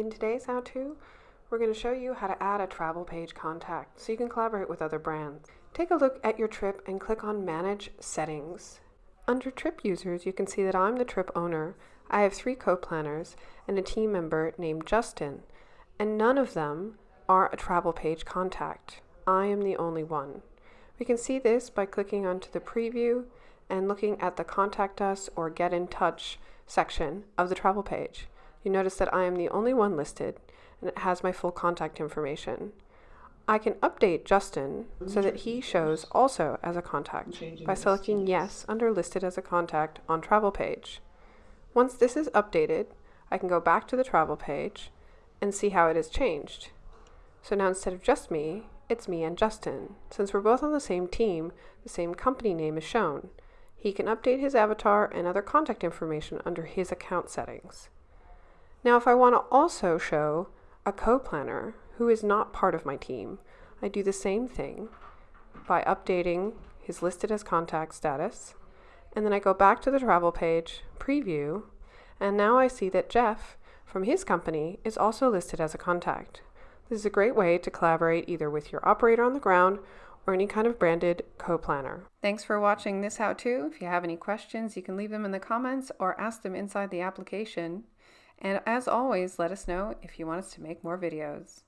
In today's how-to, we're going to show you how to add a travel page contact so you can collaborate with other brands. Take a look at your trip and click on Manage Settings. Under Trip Users, you can see that I'm the trip owner. I have three co-planners and a team member named Justin, and none of them are a travel page contact. I am the only one. We can see this by clicking onto the preview and looking at the Contact Us or Get in Touch section of the travel page. You notice that I am the only one listed and it has my full contact information. I can update Justin so that he shows also as a contact by selecting Yes under Listed as a Contact on Travel page. Once this is updated, I can go back to the travel page and see how it has changed. So now instead of just me, it's me and Justin. Since we're both on the same team, the same company name is shown. He can update his avatar and other contact information under his account settings. Now if I want to also show a co-planner who is not part of my team, I do the same thing by updating his listed as contact status, and then I go back to the travel page, preview, and now I see that Jeff from his company is also listed as a contact. This is a great way to collaborate either with your operator on the ground or any kind of branded co-planner. Thanks for watching this how-to. If you have any questions, you can leave them in the comments or ask them inside the application. And as always, let us know if you want us to make more videos.